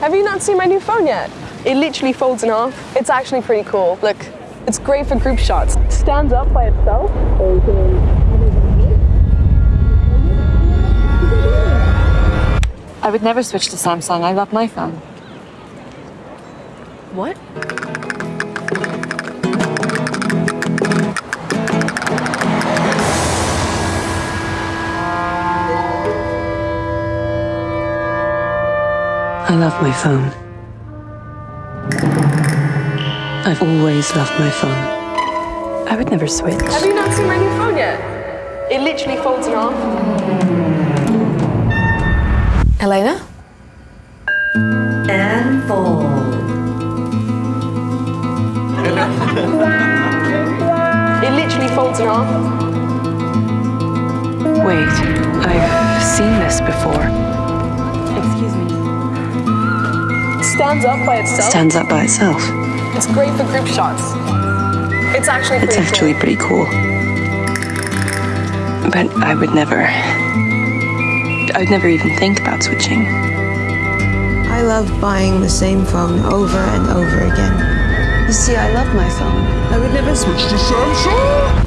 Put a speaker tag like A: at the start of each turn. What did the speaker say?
A: Have you not seen my new phone yet? It literally folds in half. It's actually pretty cool. Look, it's great for group shots. Stands up by itself.
B: I would never switch to Samsung. I love my phone.
A: What?
C: I love my phone. I've always loved my phone. I would never switch.
A: Have you not seen my new phone yet? It literally folds in half. Elena?
D: And fold.
A: It literally folds in half.
C: Wait,
A: Stands up by itself.
C: Stands up by itself.
A: It's great for group shots. It's actually
C: It's
A: pretty
C: actually pretty cool. But I would never. I would never even think about switching.
E: I love buying the same phone over and over again.
C: You see, I love my phone.
E: I would never switch to Samsung.